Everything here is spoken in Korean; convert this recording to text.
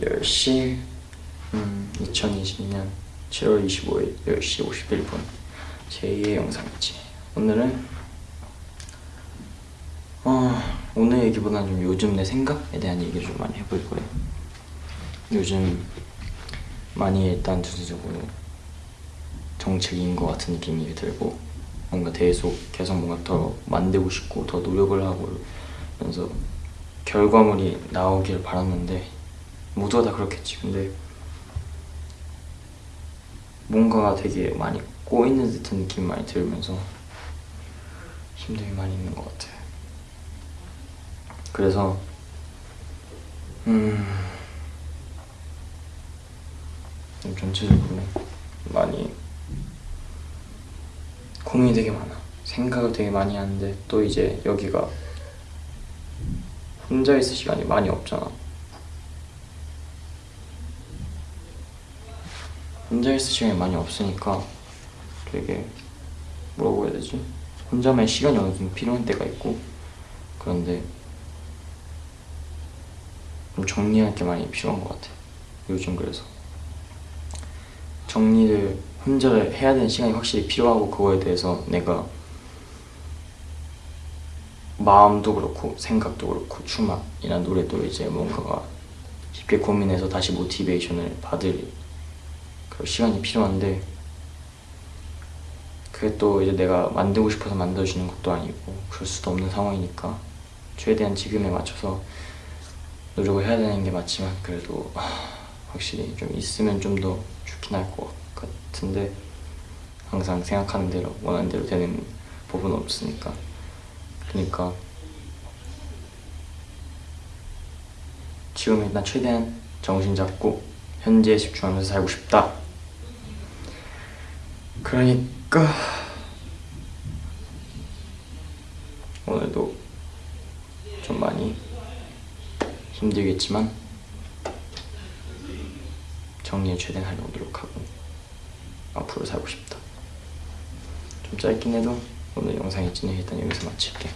10시 음, 2020년 7월 25일 10시 51분. 제2의 영상이지. 오늘은 어, 오늘 얘기보다는 좀 요즘 내 생각에 대한 얘기를 좀 많이 해볼 거예요. 요즘 많이 일단 전체적으로 정책인 것 같은 느낌이 들고 뭔가 계속 계속 뭔가 더 만들고 싶고 더 노력을 하고 그래서 결과물이 나오길 바랐는데 모두가 다 그렇겠지. 근데 뭔가가 되게 많이 꼬이는 듯한 느낌이 많이 들면서 힘듦이 많이 있는 것 같아요 그래서 음 전체적으로 많이 고민이 되게 많아. 생각을 되게 많이 하는데 또 이제 여기가 혼자 있을 시간이 많이 없잖아 혼자 있을 시간이 많이 없으니까 되게 뭐라고 해야 되지? 혼자만 시간이 어느 정도 필요한 때가 있고 그런데 좀 정리할 게 많이 필요한 것 같아 요즘 그래서 정리를 혼자 해야 되는 시간이 확실히 필요하고 그거에 대해서 내가 마음도 그렇고 생각도 그렇고 춤이나 노래도 이제 뭔가가 깊게 고민해서 다시 모티베이션을 받을 그 시간이 필요한데 그게 또 이제 내가 만들고 싶어서 만들어주는 것도 아니고 그럴 수도 없는 상황이니까 최대한 지금에 맞춰서 노력을 해야 되는 게 맞지만 그래도 확실히 좀 있으면 좀 더 좋긴 할 것 같은데 항상 생각하는 대로 원하는 대로 되는 부분은 없으니까. 그러니까 지금 일단 최대한 정신 잡고 현재에 집중하면서 살고 싶다 그러니까 오늘도 좀 많이 힘들겠지만 정리를 최대한 하려고 노력하고 앞으로 살고 싶다. 좀 짧긴 해도 오늘 영상이 진행 일단 여기서 마칠게